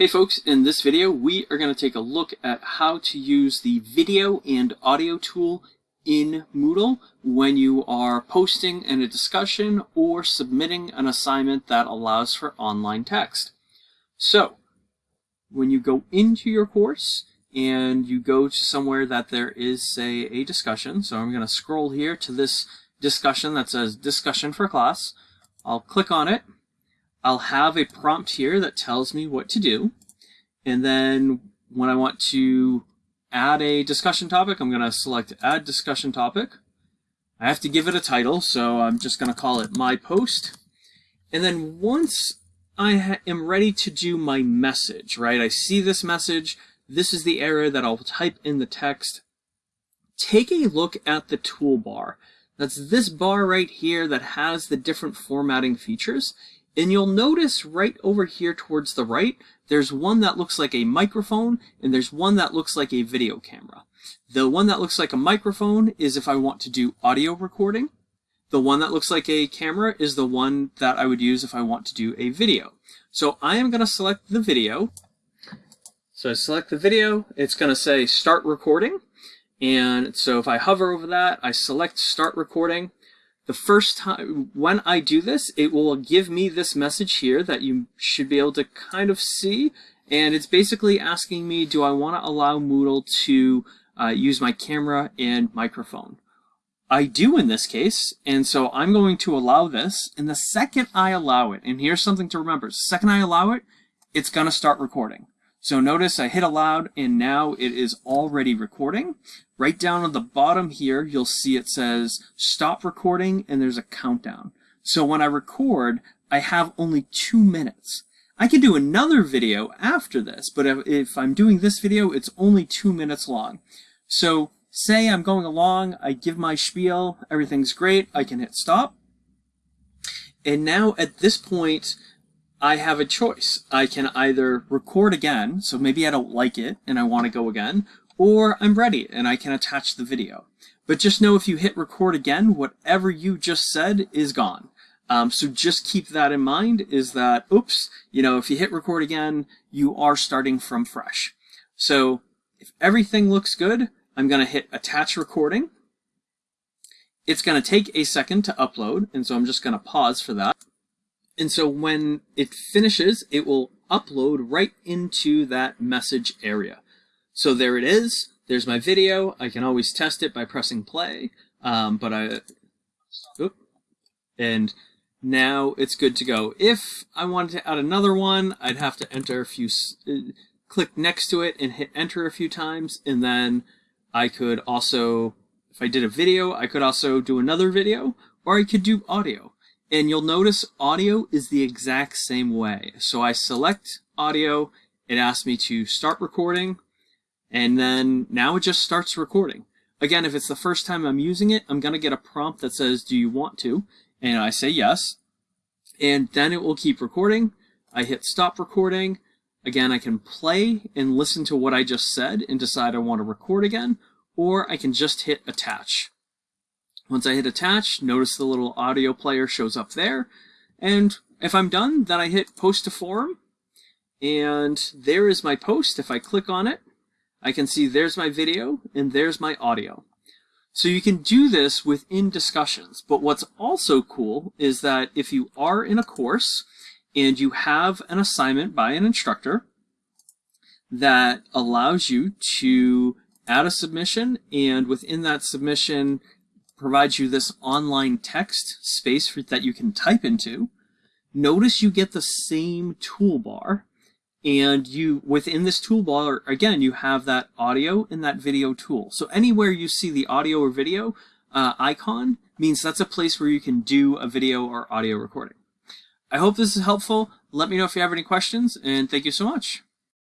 Hey folks, in this video we are going to take a look at how to use the video and audio tool in Moodle when you are posting in a discussion or submitting an assignment that allows for online text. So, when you go into your course and you go to somewhere that there is, say, a discussion, so I'm going to scroll here to this discussion that says discussion for class. I'll click on it I'll have a prompt here that tells me what to do. And then when I want to add a discussion topic, I'm going to select add discussion topic. I have to give it a title, so I'm just going to call it my post. And then once I am ready to do my message, right? I see this message. This is the area that I'll type in the text. Take a look at the toolbar. That's this bar right here that has the different formatting features. And you'll notice right over here towards the right, there's one that looks like a microphone and there's one that looks like a video camera. The one that looks like a microphone is if I want to do audio recording. The one that looks like a camera is the one that I would use if I want to do a video. So I am going to select the video. So I select the video, it's going to say start recording. And so if I hover over that, I select start recording the first time when I do this, it will give me this message here that you should be able to kind of see. And it's basically asking me, do I want to allow Moodle to uh, use my camera and microphone? I do in this case, and so I'm going to allow this. And the second I allow it, and here's something to remember, the second I allow it, it's going to start recording. So notice I hit allowed and now it is already recording. Right down on the bottom here, you'll see it says stop recording and there's a countdown. So when I record, I have only two minutes. I can do another video after this, but if, if I'm doing this video, it's only two minutes long. So say I'm going along, I give my spiel, everything's great, I can hit stop. And now at this point, I have a choice. I can either record again, so maybe I don't like it and I want to go again, or I'm ready and I can attach the video. But just know if you hit record again, whatever you just said is gone. Um, so just keep that in mind is that, oops, you know, if you hit record again, you are starting from fresh. So if everything looks good, I'm going to hit attach recording. It's going to take a second to upload, and so I'm just going to pause for that. And so when it finishes, it will upload right into that message area. So there it is. There's my video. I can always test it by pressing play. Um, but I, oop, and now it's good to go. If I wanted to add another one, I'd have to enter a few, uh, click next to it and hit enter a few times. And then I could also, if I did a video, I could also do another video or I could do audio. And you'll notice audio is the exact same way. So I select audio, it asks me to start recording, and then now it just starts recording. Again, if it's the first time I'm using it, I'm going to get a prompt that says, do you want to? And I say yes. And then it will keep recording. I hit stop recording. Again, I can play and listen to what I just said and decide I want to record again, or I can just hit attach. Once I hit attach, notice the little audio player shows up there. And if I'm done, then I hit post to forum. And there is my post. If I click on it, I can see there's my video and there's my audio. So you can do this within discussions. But what's also cool is that if you are in a course and you have an assignment by an instructor that allows you to add a submission and within that submission provides you this online text space for, that you can type into. Notice you get the same toolbar and you within this toolbar again you have that audio and that video tool. So anywhere you see the audio or video uh, icon means that's a place where you can do a video or audio recording. I hope this is helpful. Let me know if you have any questions and thank you so much